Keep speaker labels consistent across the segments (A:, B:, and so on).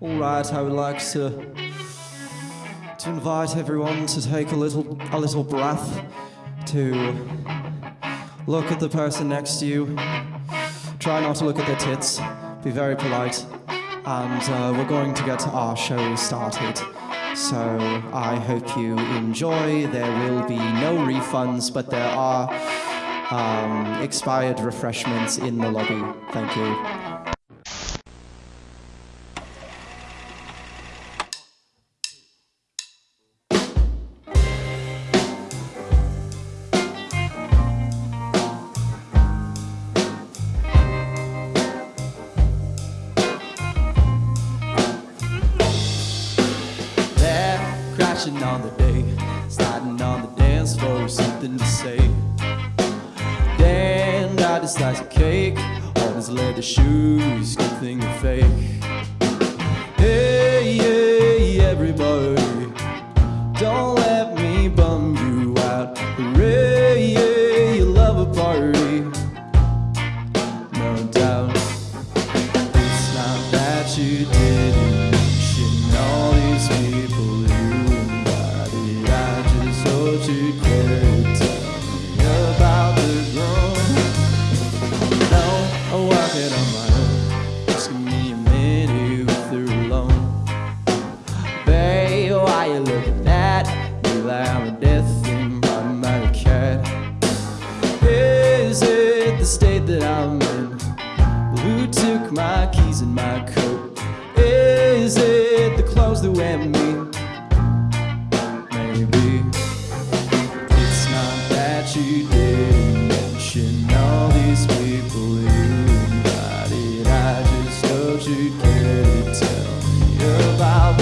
A: All right, I would like to to invite everyone to take a little a little breath, to look at the person next to you. Try not to look at their tits. Be very polite, and uh, we're going to get our show started. So I hope you enjoy. There will be no refunds, but there are um, expired refreshments in the lobby. Thank you. tried to slice a cake on his leather shoes. Good thing they're fake.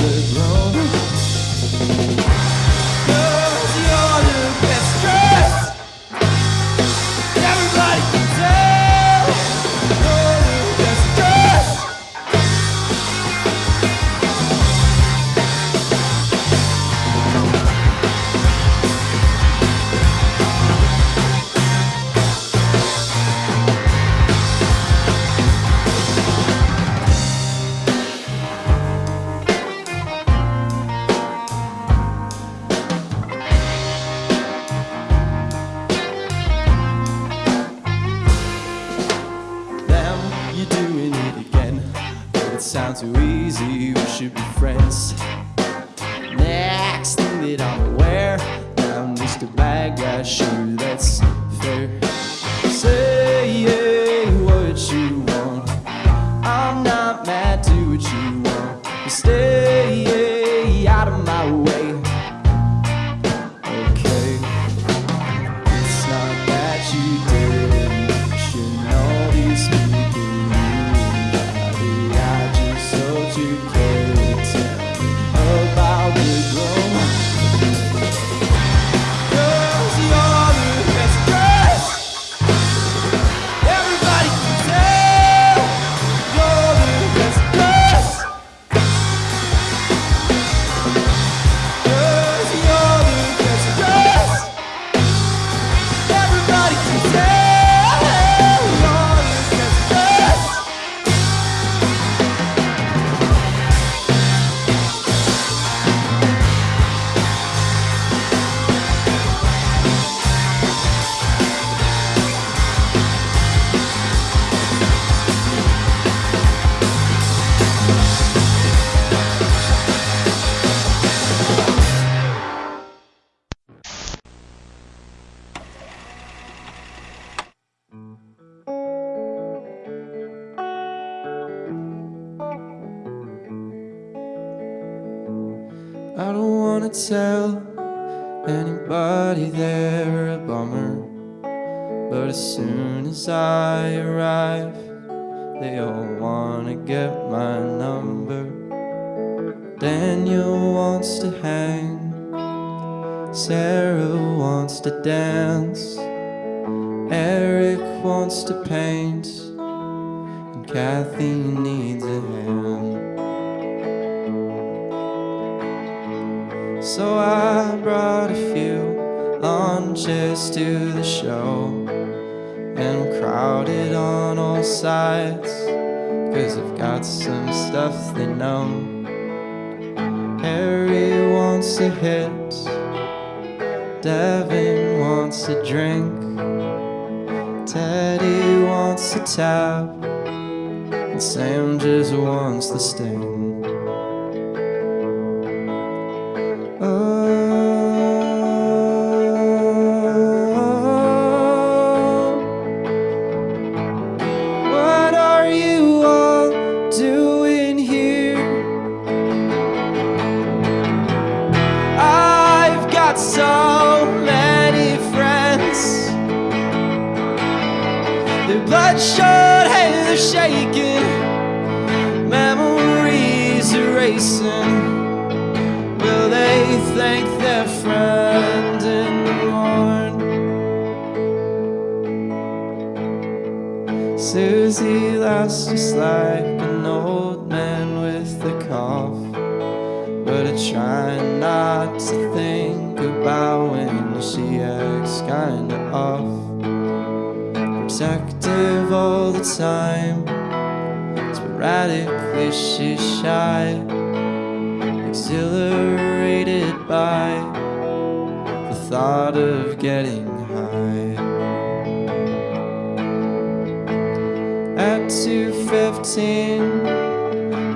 A: the. I don't wanna tell anybody they're a bummer But as soon as I arrive They all wanna get my number. Daniel wants to hang Sarah wants to dance Eric wants to paint And Kathy needs a hand. So I brought a few lunches to the show And crowded on all sides Cause I've got some stuff they know. Harry wants a hit Devin wants a drink Teddy wants a tap And Sam just wants the sting. 2:15,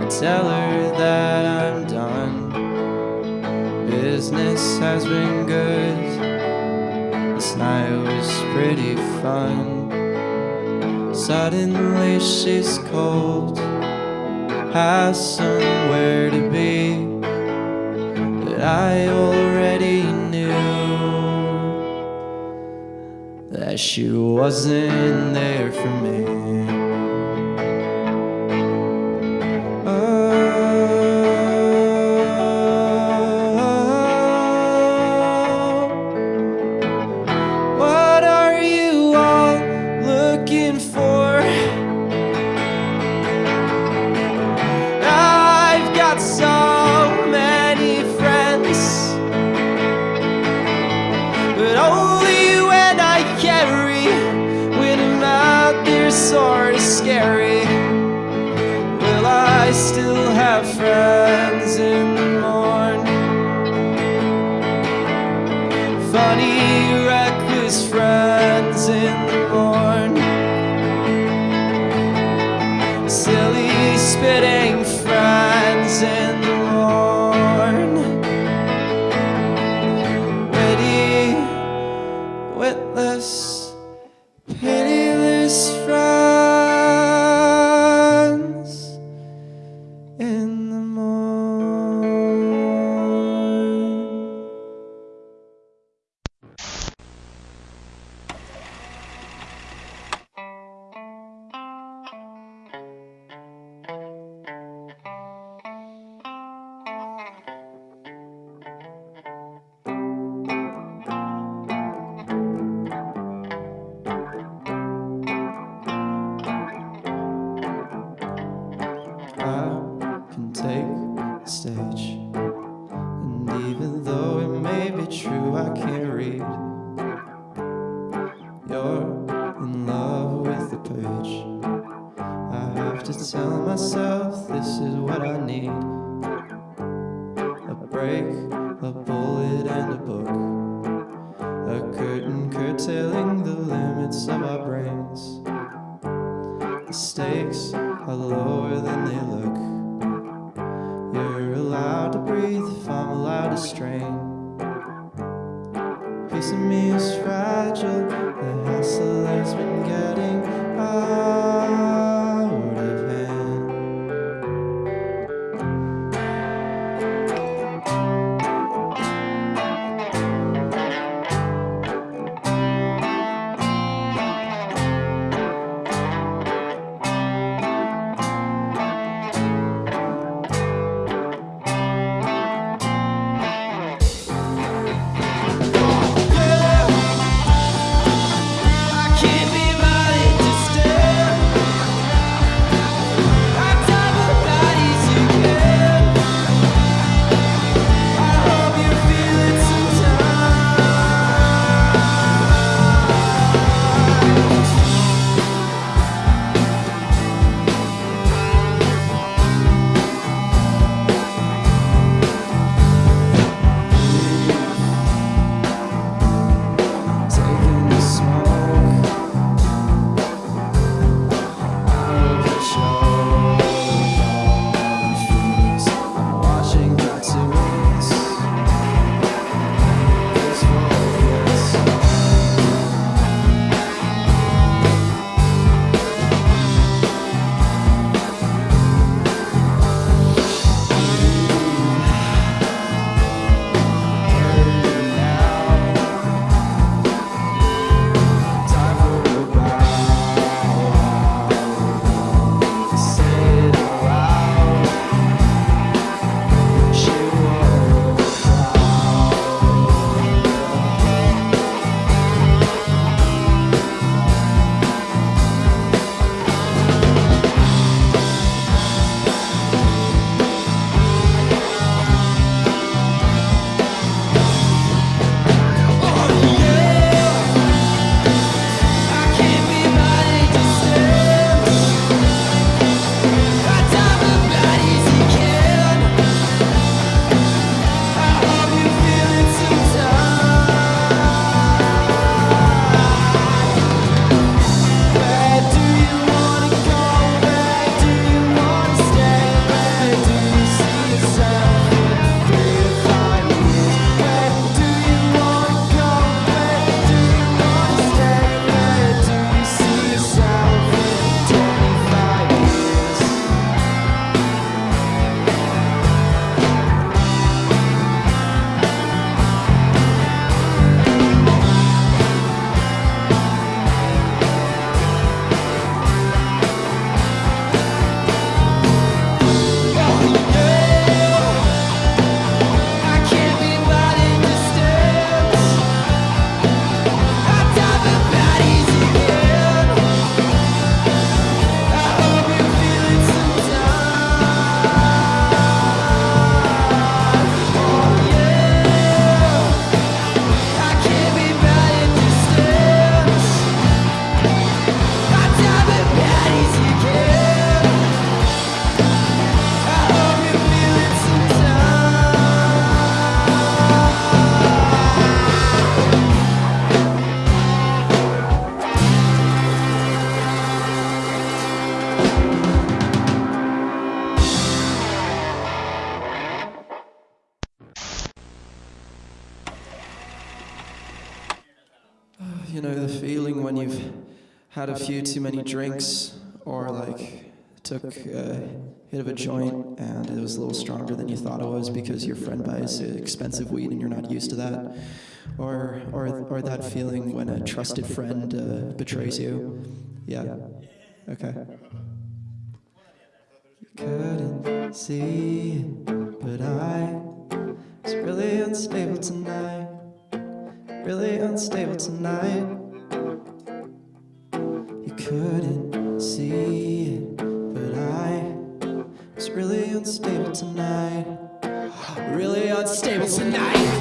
A: I tell her that I'm done. Business has been good. This night was pretty fun. Suddenly she's cold, has somewhere to be that I already knew that she wasn't there for me. Funny, reckless friends in the morn. Silly, spitting to tell myself this is what I need. A break, a bullet, took a hit of a joint and it was a little stronger than you thought it was because your friend buys expensive weed and you're not used to that. Or, or, or that feeling when a trusted friend uh, betrays you. Yeah. Okay. Couldn't see, but I was really unstable tonight. Really unstable tonight. You couldn't unstable tonight. Really unstable tonight.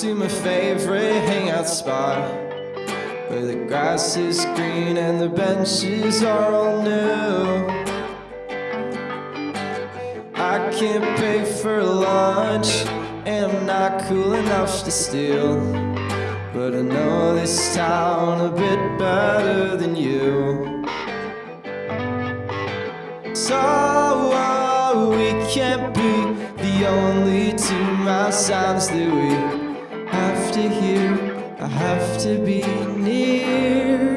A: To my favorite hangout spot Where the grass is green and the benches are all new. I can't pay for lunch and I'm not cool enough to steal But I know this town a bit better than you. So we can't be the only two mile sounds that we to hear. I have to be near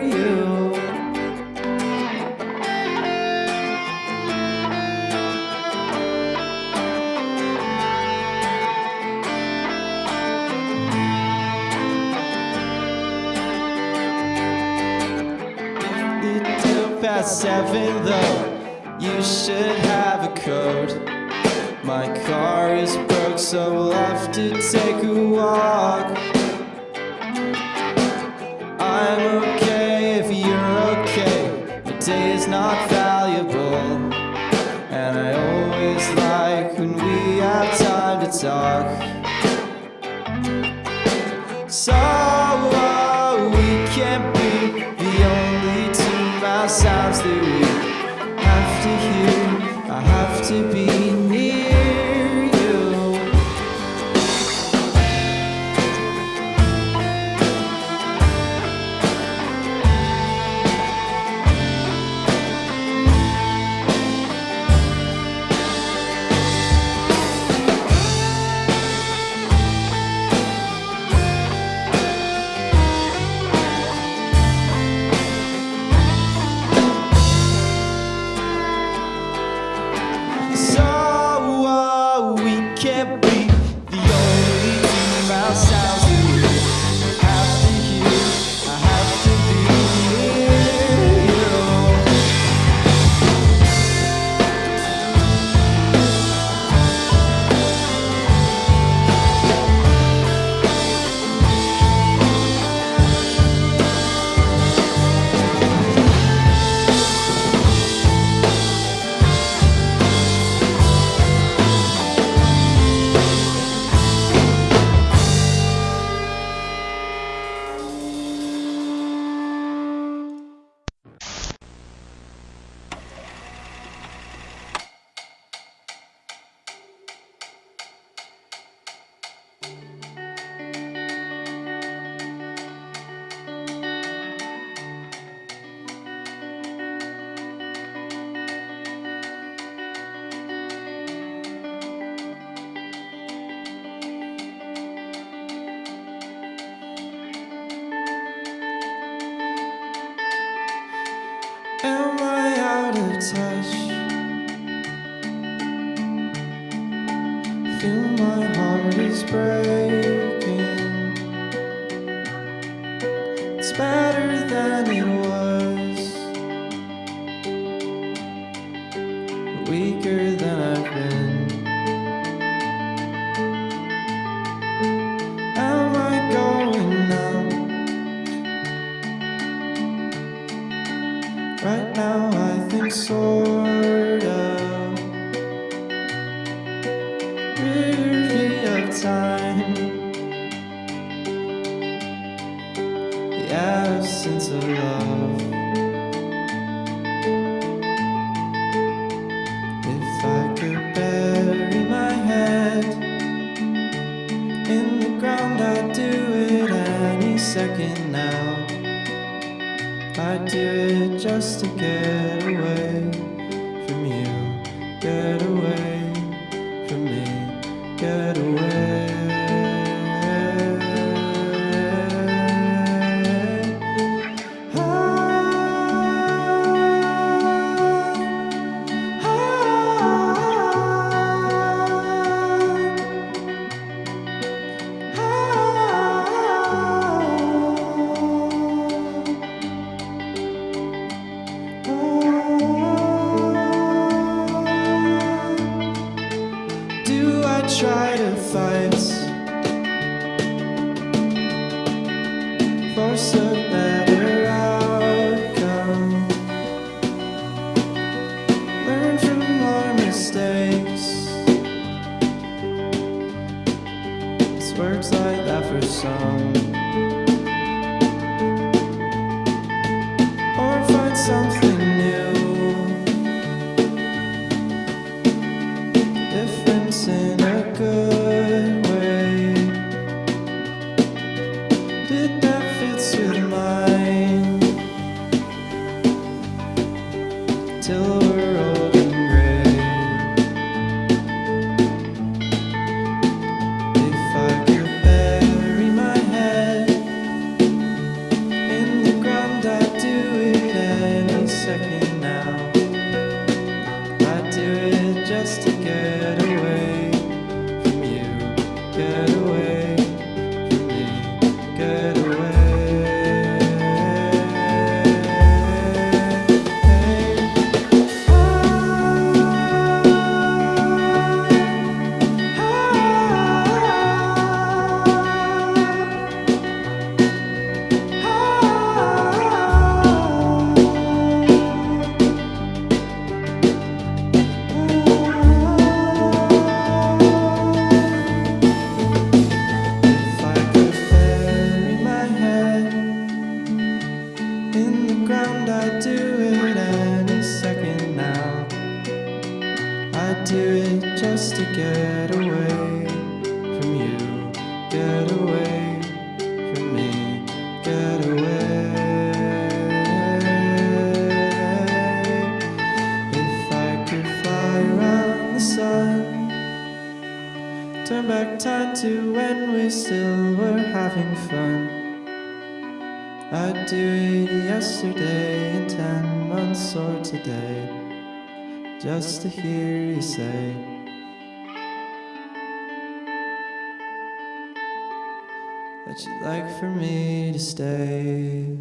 A: day is not valuable, and I always like when we have time to talk. So uh, we can't be the only two mile sounds that we have to hear. I have to be Turn back time to when we still were having fun. I'd do it yesterday in ten months or today, just to hear you say. That you'd like for me to stay.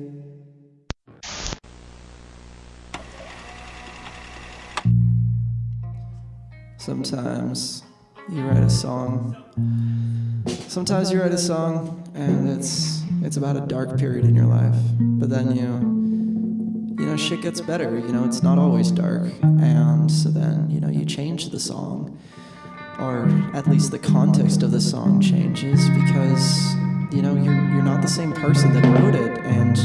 A: Sometimes you write a song. Sometimes you write a song and it's it's about a dark period in your life, but then you you know shit gets better. You know it's not always dark, and so then you know you change the song, or at least the context of the song changes because you know you're you're not the same person that wrote it, and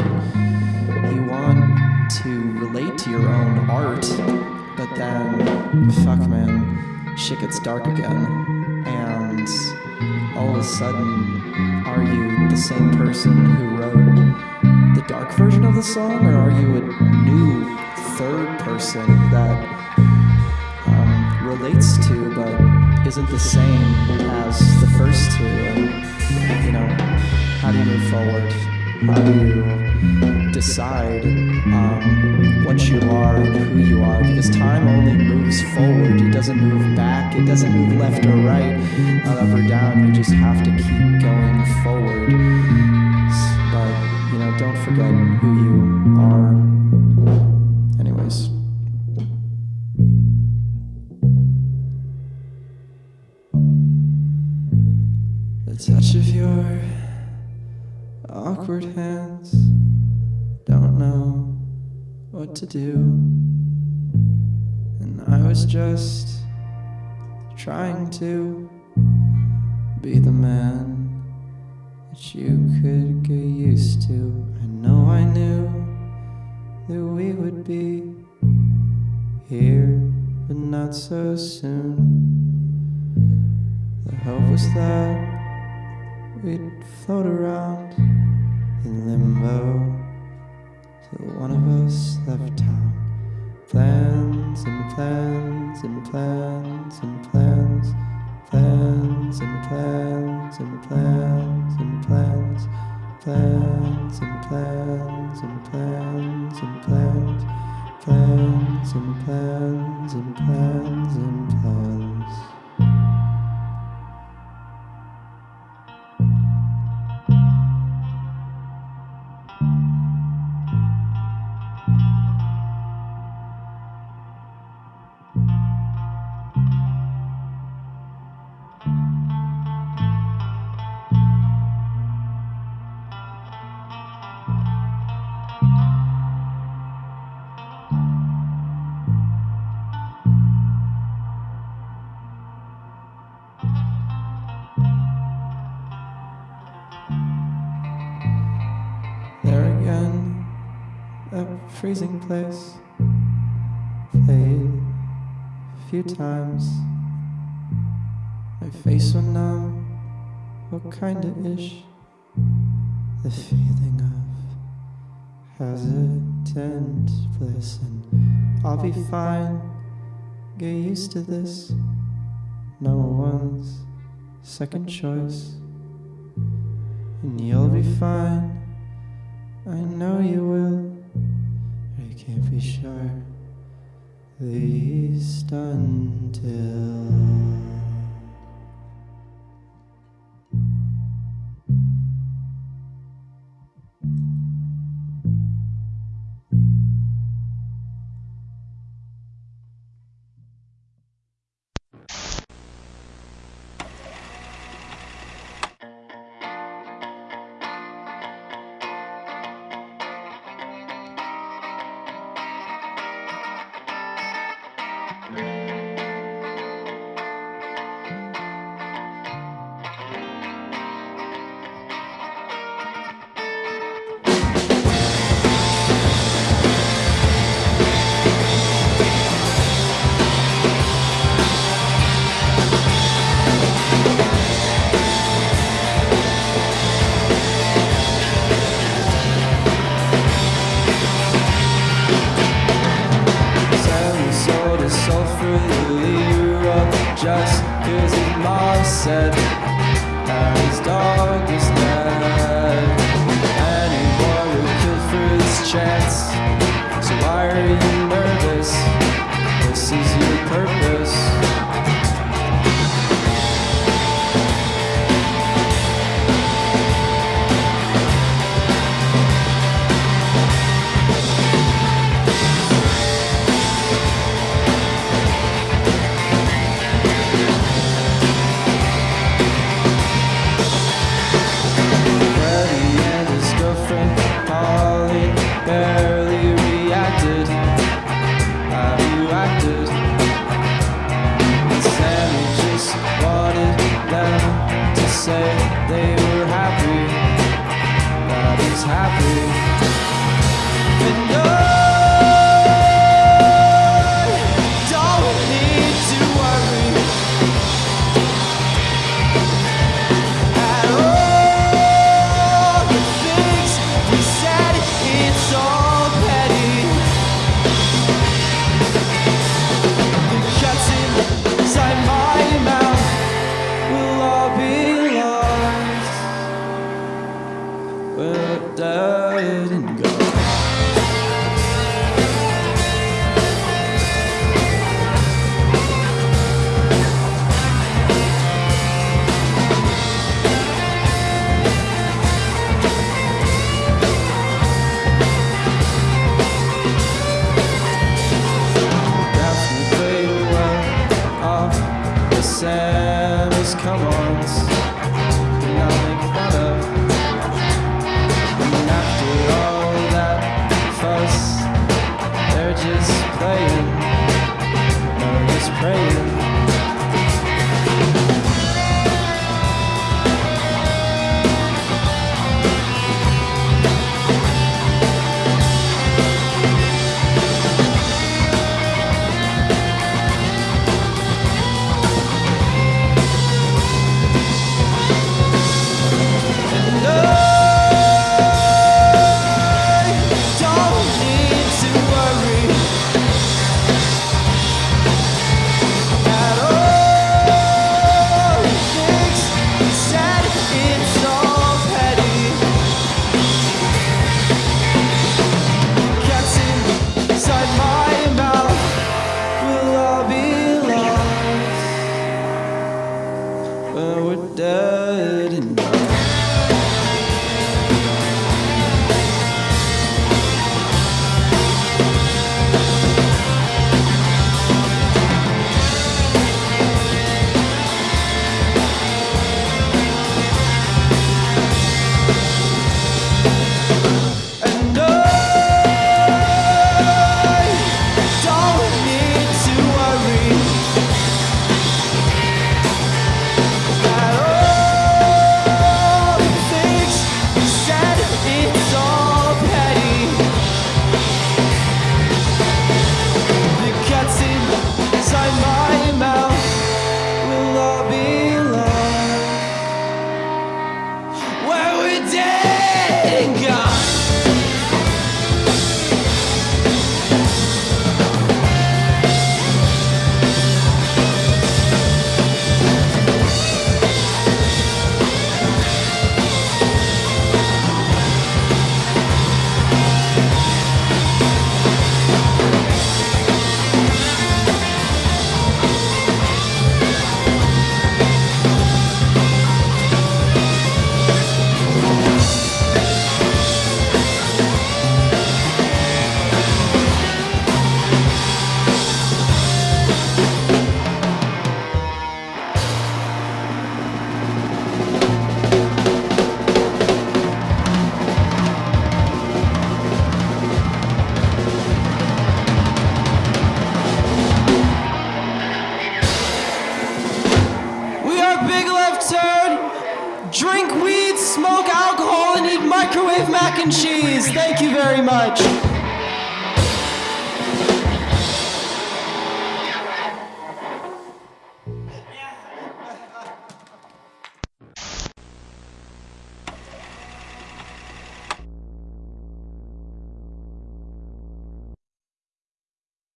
A: you want to relate to your own art, but then fuck man, shit gets dark again, and all of a sudden, are you the same person who wrote the dark version of the song, or are you a new third person that um, relates to but isn't the same as the first two? And, you know, how do you move forward? How do you decide um, what you are and who you are? Because time only moves forward, it doesn't move back, it doesn't move left or right, not up or down. You just have to keep going forward. But, you know, don't forget who you are. Just trying to be the man that you could get used to. I know I knew that we would be here, but not so soon. The hope was that we'd float around in limbo till one of us left town. Plans and plans and plans and plans, plans and plans and plans and plans, plans and plans and plans and plans, plans and plans and plans and plans. freezing place. Played a few times. My face went numb, What kinda ish. The feeling of hesitant bliss, and I'll be fine. Get used to this. Number one's second choice, and you'll be fine. I know you will can't be sure, least until.